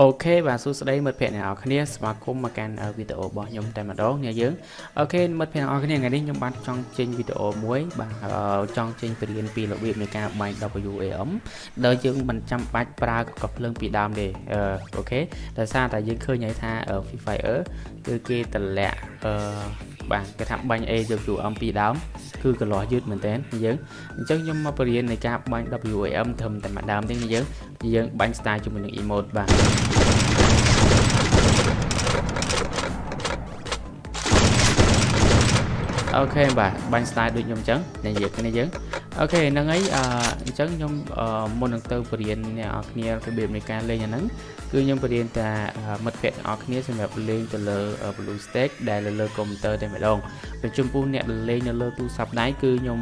OK បាទសួស្តីមិត្តភ័ក្តិអ្នកនរគ្នាស្វាគមន៍មកកាន់វីដេអូរបស់ខ្ញុំតែម្ដងអ្នកយើង OK មិត្តភ័ក្តិអ្នកនរគ្នាថ្ងៃនេះខ្ញុំបានចង់ចេញវីដេអូមួយបាទចង់ចេញបរៀនពីរបៀបនៃការបាញ់ WAM ដែលយើងមិនចាំបាច់ប្រើកកភ្លើងពីដើមទេ OK ដោយសារតែយើងឃើញហើយថា Free Fire គឺគេតម្លាក់អឺបាទគេថាបាញ់ A យក UMP ពីដើម គឺកន្លោះយឺតមែនតើយើងអញ្ចឹងខ្ញុំមកបរៀននៃការបាញ់ WAM ត្រឹមតែម្ដងទេយើងយើងបាញ់ style ជាមួយនឹង emote បាទអូខេបាទបាញ់ style ដូចខ្ញុំអញ្ចឹងនិយាយគ្នាយើង អូខេហ្នឹងហើយអញ្ចឹងខ្ញុំមុននឹងទៅបរៀនអ្នកនរគ្នារបៀបនៃការលេងអាហ្នឹងគឺខ្ញុំបរៀនតែមិត្តភ័ក្តិទាំងអស់គ្នាសម្រាប់លេងទៅលើ Blue Stack ដែលលើលើកុំព្យូទ័រតែម្ដងពេលចំពោះអ្នកលេងនៅលើទូរស័ព្ទដៃគឺខ្ញុំ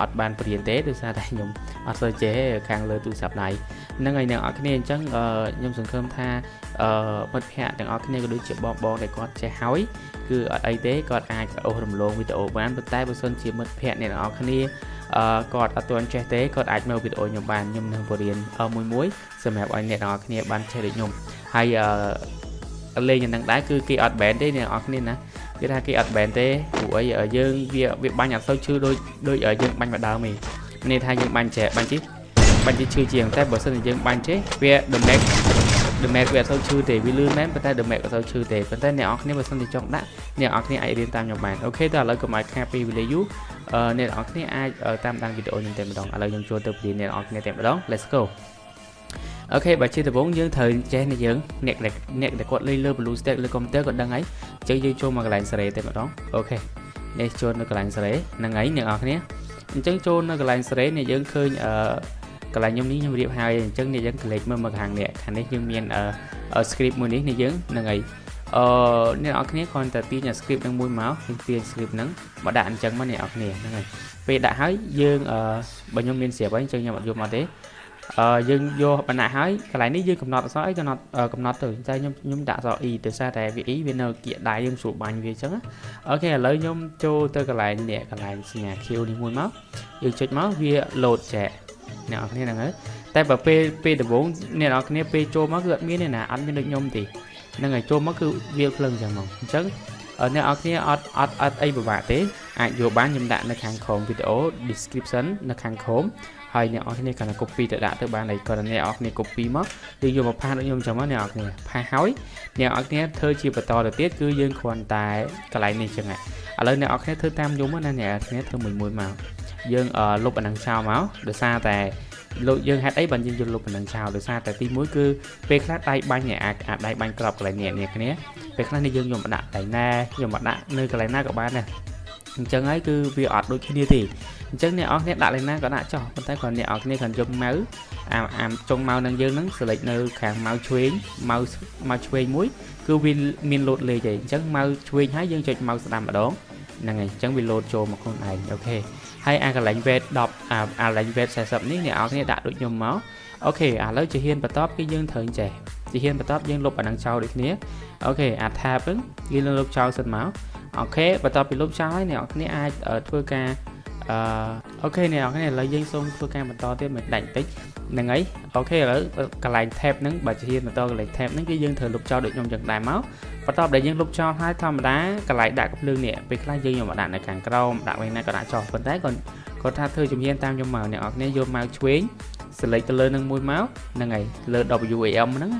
អត់បានបរៀនទេដោយសារតែខ្ញុំអត់សូវចេះខាងលើទូរស័ព្ទដៃហ្នឹងហើយអ្នកនរគ្នាអញ្ចឹងខ្ញុំសង្ឃឹមថាមិត្តភ័ក្តិទាំងអស់គ្នាក៏ដូចជាបងបងដែលគាត់ចេះហើយគឺអត់អីទេគាត់អាចអូសរំលងវីដេអូបានប៉ុន្តែបើសិនជាមិត្តភ័ក្តិអ្នកទាំងអស់គ្នាអឺគាត់អត់ទាន់ចេះទេគាត់អាចមើលវីដេអូខ្ញុំបានខ្ញុំនឹងបរៀនមួយមួយសម្រាប់ឲ្យអ្នកទាំងអស់គ្នាបានចេះដូចខ្ញុំហើយអឺលេងយ៉ាងហ្នឹងដែរគឺគេអត់ ban ទេអ្នកទាំងអស់គ្នាណាគេថាគេអត់ ban ទេព្រោះអីយើងវាវាបាញ់អត់សូវឈឺដូចដូចយើងបាញ់មកដើមទេនេះថាយើងបាញ់ចេះបាញ់ជីបាញ់ជីឈឺជាងតែបើសិនជាយើងបាញ់ចេះវា damage damage វាអត់សូវឈឺទេវាលឿនមែនប៉ុន្តែ damage អត់សូវឈឺទេប៉ុន្តែអ្នកនរគ្នាបើសិនជាចង់ដាក់អ្នកនរគ្នាអាចរៀនតាមខ្ញុំបានអូខេតើឥឡូវកុំឲ្យខាតពីវីដេអូអ្នកនរគ្នាអាចតាមដានវីដេអូខ្ញុំតែម្ដងឥឡូវខ្ញុំចូលទៅព្រៀនអ្នកនរគ្នាតែម្ដង let's go OK បើជាដំបូងយើងត្រូវចេះនេះយើងអ្នកអ្នកដែលគាត់លេងលើ BlueStacks លើកុំព្យូទ័រគាត់ដឹងហើយអញ្ចឹងយើងចូលមកកន្លែងសេរីតែម្ដង OK នេះចូលនៅកន្លែងសេរីហ្នឹងហើយអ្នកនរគ្នាអញ្ចឹងចូលនៅកន្លែងសេរីនេះយើងឃើញអឺ កន្លែងខ្ញុំនេះខ្ញុំរៀបហើយអញ្ចឹងនេះយើងក្លេកមើលមកខាងនេះខាងនេះយើងមាន script មួយនេះនេះយើងហ្នឹងហើយអឺអ្នកនរគ្នាគ្រាន់តែទាញ script នឹងមួយមកយើងទាញ script ហ្នឹងមកដាក់អញ្ចឹងមកអ្នកនរគ្នាហ្នឹងហើយពេលដាក់ហើយយើងអឺបើខ្ញុំមានស្រាប់ហើយអញ្ចឹងខ្ញុំអត់យកមកទេអឺយើងយកបណ្ណាហើយកន្លែងនេះយើងកំណត់អក្សរអីកំណត់កំណត់ទៅតែខ្ញុំខ្ញុំដាក់អក្សរ e ទៅសារតែវា e វានៅគៀកដៃយើងស្រួលបាញ់វាអញ្ចឹងអូខេឥឡូវខ្ញុំចូលទៅកន្លែងនេះកន្លែងសញ្ញា Q នេះមួយមកយើងចុចមកវា load ចែក អ្នកនរគ្នាហ្នឹងហើយតែបើពេលពេលដំបូងអ្នកនរគ្នាពេលចូលមកគឺអត់មានទេណាអត់មានដូចខ្ញុំទេហ្នឹងហើយចូលមកគឺវាភ្លើងចឹងមកអញ្ចឹងអ្នកនរគ្នាអត់អត់អត់អីពិបាកទេអាចយកបានខ្ញុំដាក់នៅខាងក្រោមវីដេអូ description នៅខាងក្រោមហើយអ្នកនរគ្នាគ្រាន់តែ copy ទៅដាក់ទៅបានហើយគ្រាន់តែអ្នកនរគ្នា copy មកយើងយកមកផាសដូចខ្ញុំចឹងមកអ្នកនរគ្នាផាសហើយអ្នកនរគ្នាធ្វើជាបន្តទៅទៀតគឺយើងគ្រាន់តែកន្លែងនេះចឹងហើយឥឡូវអ្នកនរគ្នាធ្វើតាមខ្ញុំណាអ្នកនរគ្នាធ្វើមួយមួយមក យើងលុបអានឹងចោលមកដោយសារតែលោកយើងហេតុអីបានយើងយកលុបអានឹងចោលដោយសារតែទី1គឺពេលខ្លះដៃបាញ់នេះអាចអាចដៃបាញ់ក្របកន្លែងនេះនេះគ្នាពេលខ្លះនេះយើងយកមកដាក់ដៃណាយកមកដាក់នៅកន្លែងណាក៏បានដែរអញ្ចឹងហើយគឺវាអត់ដូចគ្នាទេអញ្ចឹងអ្នកអស់គ្នាដាក់លេងណាក៏ដាក់ចោះប៉ុន្តែគ្រាន់អ្នកអស់គ្នាគ្រាន់យកម៉ៅអាអាចុងម៉ៅនឹងយើងហ្នឹង select នៅខាងម៉ៅឆ្វេងម៉ៅម៉ៅឆ្វេងមួយ គឺវាមានលោតលេខឯងអញ្ចឹងម៉ៅឆ្វេងហើយយើងចុចម៉ៅស្ដាំម្ដង ហ្នឹងហើយអញ្ចឹងវាលោតចូលមកខ្លួនឯងអូខេហើយអាកន្លែង weight 10អាកន្លែង weight 40នេះអ្នកនរគ្នាដាក់ដូចខ្ញុំមកOK ឥឡូវជំហានបន្តគឺយើងត្រូវចេះជំហានបន្តយើងលុបអានឹងចោលដូចគ្នា OK អា tab ហ្នឹងយើងលុបចោលសិនមក OK បន្ទាប់ពីលុបចោលហើយអ្នកនរគ្នាអាចធ្វើការ អឺ OK អ្នកនរគ្នាឥឡូវយើងសូមធ្វើការបន្តទៀតមិនដាច់តិចហ្នឹងហើយ OK ឥឡូវកន្លែង tab ហ្នឹងបើជំហានបន្តកន្លែង tab ហ្នឹងគឺយើងត្រូវលុបចោលដូចខ្ញុំចឹងដែរមកបន្ទាប់ដែលយើងលុបចោលហើយធម្មតាកន្លែងដាក់កំភ្លើងនេះពេលខ្លះយើងយកមកដាក់នៅខាងក្រោមដាក់វិញណាក៏ដាក់ចោលប៉ុន្តែគាត់គាត់ថាធ្វើជំហានតាមខ្ញុំមកអ្នកនរគ្នាយកមកឆ្វេង select ទៅលើនឹងមួយមកហ្នឹងហើយលើ WAM ហ្នឹង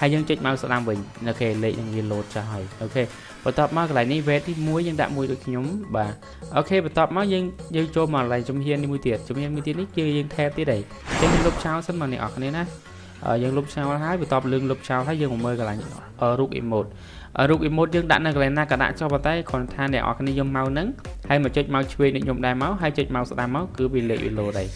ហើយយើងចុច mouse ស្ដាំវិញអូខេលេខនឹងវា load ចាស់ហើយអូខេបន្ទាប់មកកន្លែងនេះ weight ទី1យើងដាក់មួយដូចខ្ញុំបាទអូខេបន្ទាប់មកយើងយើងចូលមកកន្លែងជំហាននេះមួយទៀតជំហានមួយទៀតនេះគឺយើង tab ទៀតហើយអញ្ចឹងយើងលុបចោលសិនមកអ្នកនរគ្នាណាយើងលុបចោលហើយបន្ទាប់លឿងលុបចោលហើយយើងមកមើលកន្លែងរូប emote រូប emote យើងដាក់នៅកន្លែងណាក៏ដាក់ចុះប៉ុន្តែគ្រាន់ថាអ្នកនរគ្នាយកមកហ្នឹងហើយមកចុចមកឆ្វេងដូចខ្ញុំដែរមកហើយចុចមកស្ដាំមកគឺវាលេខវា load ហើយ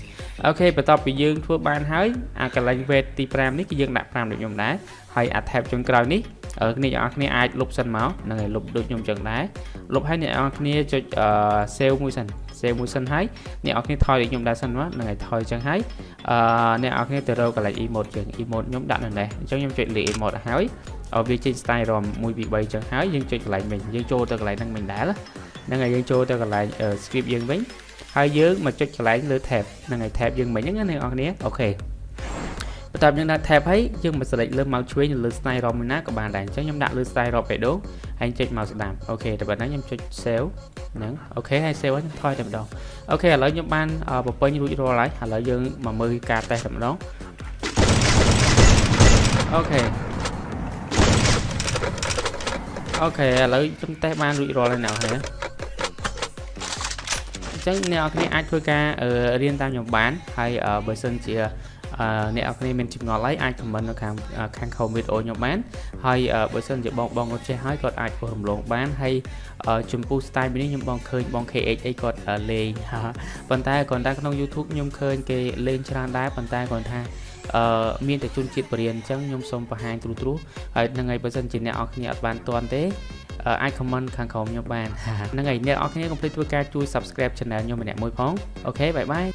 អូខេបន្ទាប់ពីយើងធ្វើបានហើយអាកន្លែង weight ទី5នេះគឺយើងដាក់5ដូចខ្ញុំដែរហើយអា tab ចុងក្រោយនេះអ្នកនរគ្នាអាចលុបសិនមកហ្នឹងហើយលុបដូចខ្ញុំចឹងដែរលុបហើយអ្នកនរគ្នាចុច save មួយសិន save មួយសិនហើយអ្នកនរគ្នាថយដូចខ្ញុំដែរសិនមកហ្នឹងហើយថយចឹងហើយអឺអ្នកនរគ្នាទៅរកកន្លែង emote ចឹង emote ខ្ញុំដាក់នៅនេះអញ្ចឹងខ្ញុំចុចលេខ emote ហើយវាចេញ style ROM 1 2 3ចឹងហើយយើងចុចកន្លែងវិញយើងចូលទៅកន្លែងហ្នឹងវិញដែរហ្នឹងហើយយើងចូលទៅកន្លែង script យើងវិញ ហើយយើងមកចុចកន្លែងលើ tab ហ្នឹងហើយ tab យើងមិញហ្នឹងណាអ្នកនរគ្នា OK បន្ទាប់យើងដាក់ tab ហើយយើងមក select លើ mouse ឆ្វេងនៅលើ style ROM ណាក៏បានដែរអញ្ចឹងខ្ញុំដាក់លើ style ROM បេដូហើយចុច mouse ស្ដាំ OK តែប៉ុណ្ណឹងខ្ញុំចុច save ហ្នឹង OK ហើយ save ហើយខ្ញុំថយតែម្ដង OK ឥឡូវខ្ញុំបានបំពេញរួចរាល់ហើយឥឡូវយើងមកមើលការតេស្តតែម្ដង OKអូខេឥឡូវខ្ញុំតេស្តបានរួចរាល់ហើយអ្នកនរអញ្ចឹងអ្នកនរគ្នាអាចធ្វើការរៀនតាមខ្ញុំបានហើយបើសិនជាអ្នកនរគ្នាមានចម្ងល់អីអាច comment នៅខាងខាង comment វីដេអូខ្ញុំបានហើយបើសិនជាបងបងគាត់ចេះហើយគាត់អាចធ្វើរំលងបានហើយចំពោះ style នេះខ្ញុំបងឃើញបង KX អីគាត់លេងប៉ុន្តែគាត់តែក្នុង YouTube ខ្ញុំឃើញគេលេងច្រើនដែរប៉ុន្តែគាត់ថាអឺមានតែជនជាតិបរិញ្ញាអញ្ចឹងខ្ញុំសូមបង្ហាញទ្រុសទ្រុសហើយនឹងហើយបើសិនជាអ្នកនរគ្នាអត់បានទាន់ទេ អាច comment ខាងក្រោមខ្ញុំបានហ្នឹងហើយអ្នកនរគ្នាកុំភ្លេចធ្វើការជួយ subscribe channel ខ្ញុំម្នាក់មួយផងអូខេបាយបាយ